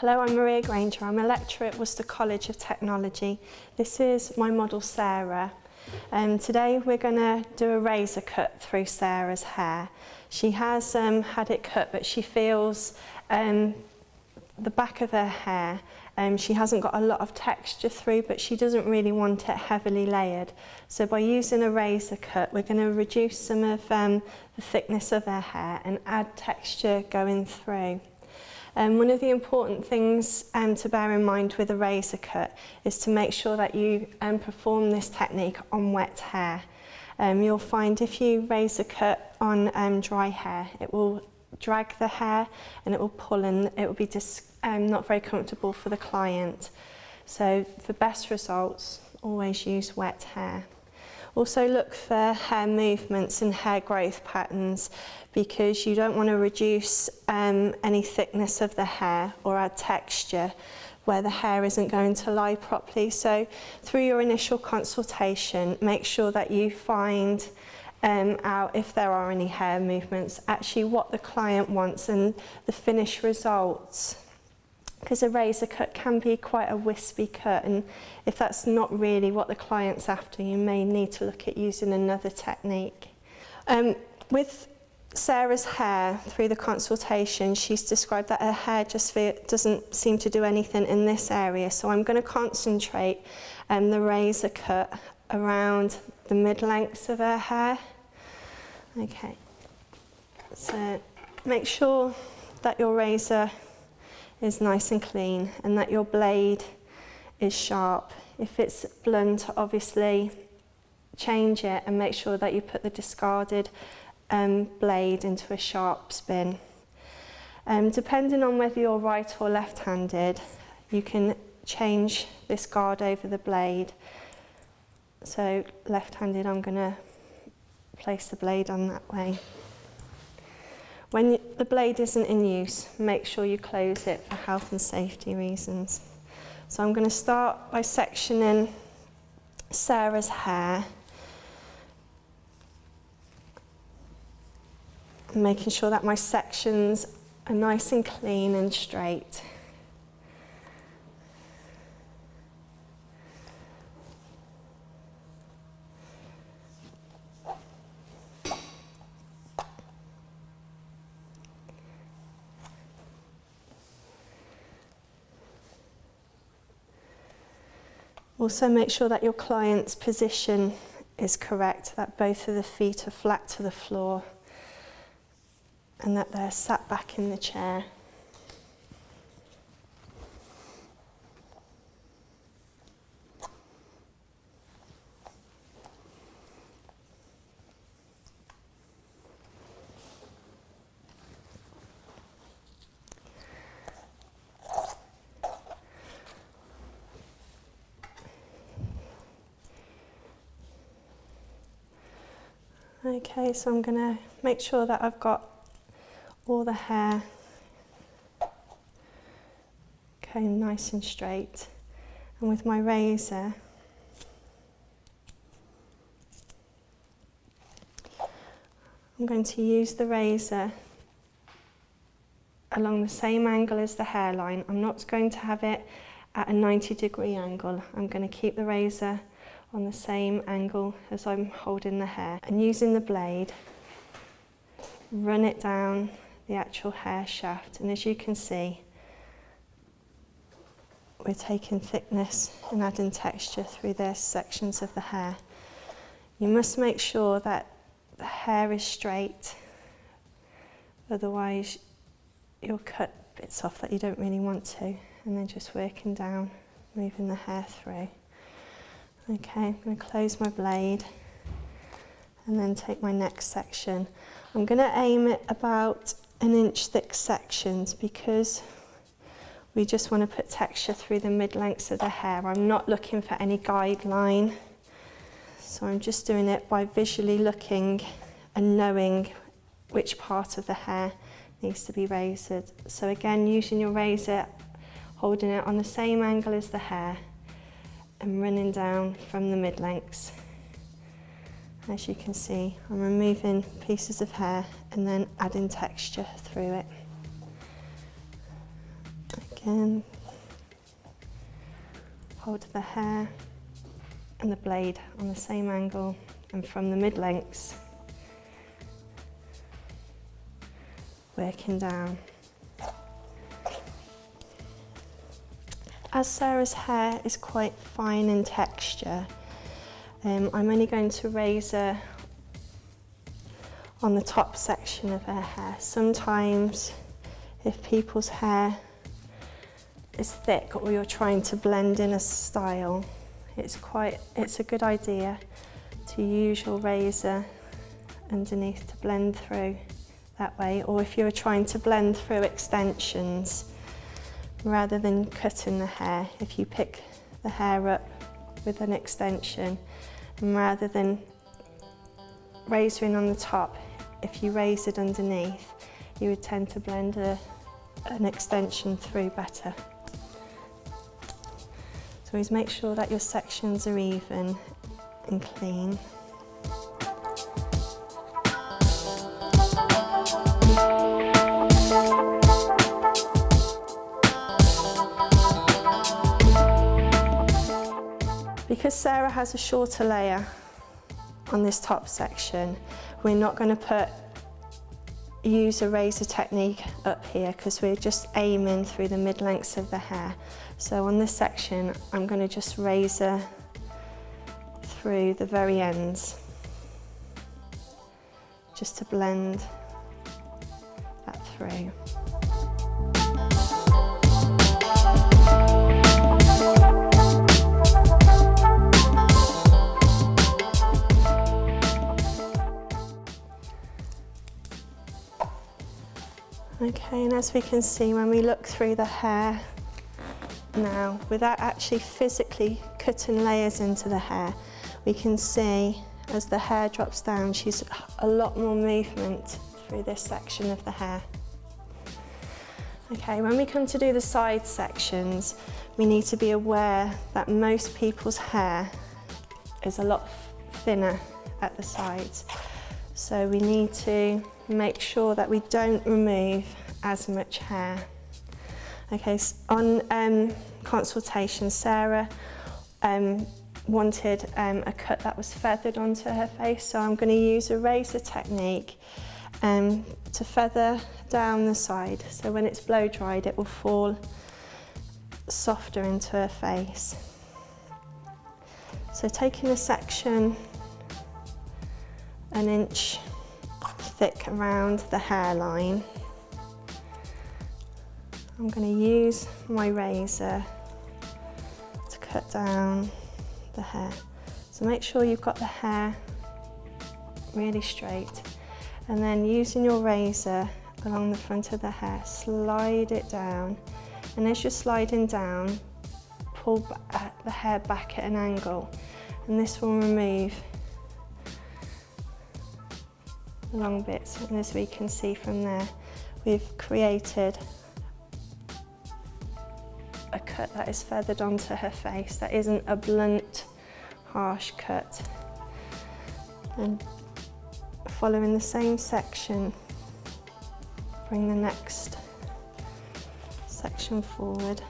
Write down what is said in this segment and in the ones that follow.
Hello, I'm Maria Granger. I'm a lecturer at Worcester College of Technology. This is my model Sarah. Um, today we're going to do a razor cut through Sarah's hair. She has um, had it cut but she feels um, the back of her hair um, she hasn't got a lot of texture through but she doesn't really want it heavily layered so by using a razor cut we're going to reduce some of um, the thickness of her hair and add texture going through. Um, one of the important things um, to bear in mind with a razor cut is to make sure that you um, perform this technique on wet hair. Um, you'll find if you razor cut on um, dry hair, it will drag the hair and it will pull and it will be dis um, not very comfortable for the client. So for best results, always use wet hair. Also look for hair movements and hair growth patterns because you don't want to reduce um, any thickness of the hair or add texture where the hair isn't going to lie properly. So through your initial consultation, make sure that you find um, out if there are any hair movements, actually what the client wants and the finished results because a razor cut can be quite a wispy cut and if that's not really what the client's after you may need to look at using another technique. Um, with Sarah's hair through the consultation she's described that her hair just doesn't seem to do anything in this area so I'm going to concentrate um, the razor cut around the mid-lengths of her hair. Okay, so make sure that your razor is nice and clean and that your blade is sharp. If it's blunt, obviously change it and make sure that you put the discarded um, blade into a sharps bin. Um, depending on whether you're right or left-handed, you can change this guard over the blade. So left-handed, I'm to place the blade on that way. When the blade isn't in use, make sure you close it for health and safety reasons. So I'm going to start by sectioning Sarah's hair. Making sure that my sections are nice and clean and straight. Also make sure that your client's position is correct, that both of the feet are flat to the floor and that they're sat back in the chair. Okay, so I'm going to make sure that I've got all the hair comb nice and straight. And with my razor, I'm going to use the razor along the same angle as the hairline. I'm not going to have it at a 90 degree angle. I'm going to keep the razor on the same angle as I'm holding the hair and using the blade run it down the actual hair shaft and as you can see we're taking thickness and adding texture through the sections of the hair. You must make sure that the hair is straight otherwise you'll cut bits off that you don't really want to and then just working down moving the hair through. Okay, I'm going to close my blade and then take my next section. I'm going to aim it about an inch thick sections because we just want to put texture through the mid-lengths of the hair. I'm not looking for any guideline. So I'm just doing it by visually looking and knowing which part of the hair needs to be razored. So again, using your razor, holding it on the same angle as the hair, and running down from the mid-lengths. As you can see, I'm removing pieces of hair and then adding texture through it. Again, hold the hair and the blade on the same angle and from the mid-lengths, working down. As Sarah's hair is quite fine in texture, um, I'm only going to razor on the top section of her hair. Sometimes if people's hair is thick or you're trying to blend in a style, it's quite, it's a good idea to use your razor underneath to blend through that way. Or if you're trying to blend through extensions, rather than cutting the hair, if you pick the hair up with an extension and rather than razoring on the top, if you raise it underneath, you would tend to blend a, an extension through better. So always make sure that your sections are even and clean. Because Sarah has a shorter layer on this top section, we're not going to put use a razor technique up here because we're just aiming through the mid-lengths of the hair. So on this section, I'm going to just razor through the very ends just to blend that through. Okay, and as we can see when we look through the hair now, without actually physically cutting layers into the hair, we can see as the hair drops down, she's a lot more movement through this section of the hair. Okay, when we come to do the side sections, we need to be aware that most people's hair is a lot thinner at the sides. So we need to make sure that we don't remove as much hair. Okay, so on um, consultation, Sarah um, wanted um, a cut that was feathered onto her face, so I'm going to use a razor technique um, to feather down the side. So when it's blow dried, it will fall softer into her face. So taking a section an inch thick around the hairline. I'm going to use my razor to cut down the hair. So make sure you've got the hair really straight and then using your razor along the front of the hair, slide it down and as you're sliding down, pull the hair back at an angle and this will remove long bits and as we can see from there we've created a cut that is feathered onto her face that isn't a blunt harsh cut. And following the same section bring the next section forward.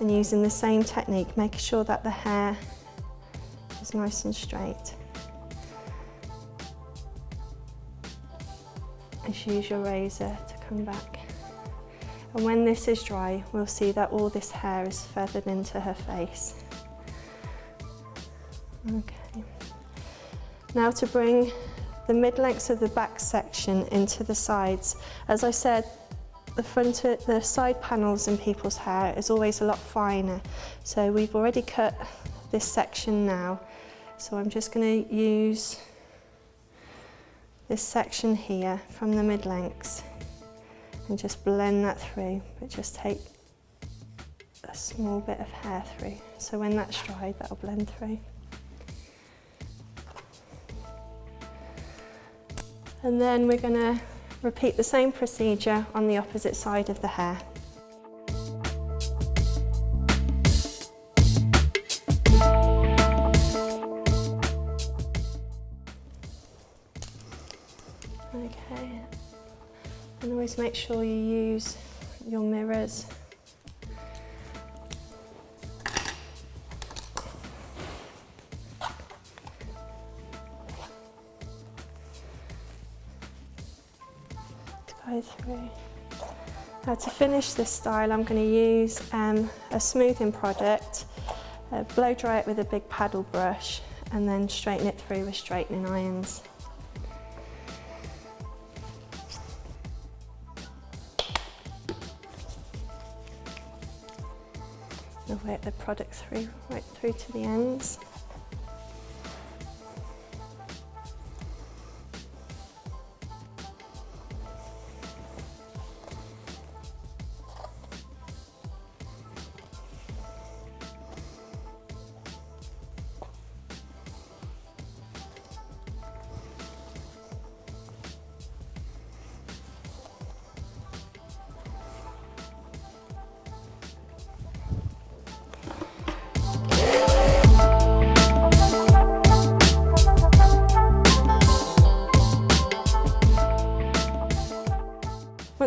And using the same technique making sure that the hair is nice and straight Just use your razor to come back. And when this is dry, we'll see that all this hair is feathered into her face. Okay. Now to bring the mid-lengths of the back section into the sides. As I said, the front, the side panels in people's hair is always a lot finer. So we've already cut this section now. So I'm just going to use this section here from the mid-lengths and just blend that through, but just take a small bit of hair through. So when that's dried, that'll blend through. And then we're to repeat the same procedure on the opposite side of the hair. Always make sure you use your mirrors. To go through. Now to finish this style I'm going to use um, a smoothing product, uh, blow dry it with a big paddle brush and then straighten it through with straightening irons. And work the product through, right through to the ends.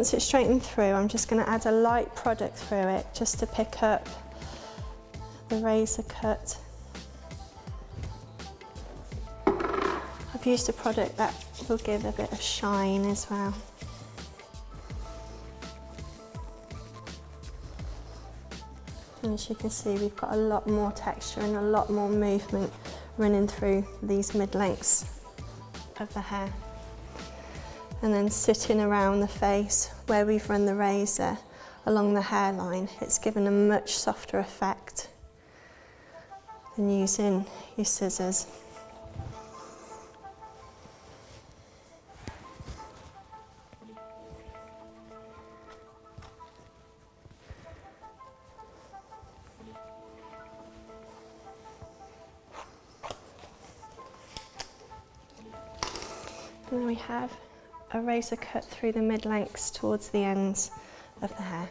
Once it's straightened through, I'm just going to add a light product through it just to pick up the razor cut. I've used a product that will give a bit of shine as well. And as you can see, we've got a lot more texture and a lot more movement running through these mid-lengths of the hair and then sitting around the face where we've run the razor along the hairline, it's given a much softer effect than using your scissors. And then we have a razor cut through the mid-lengths towards the ends of the hair.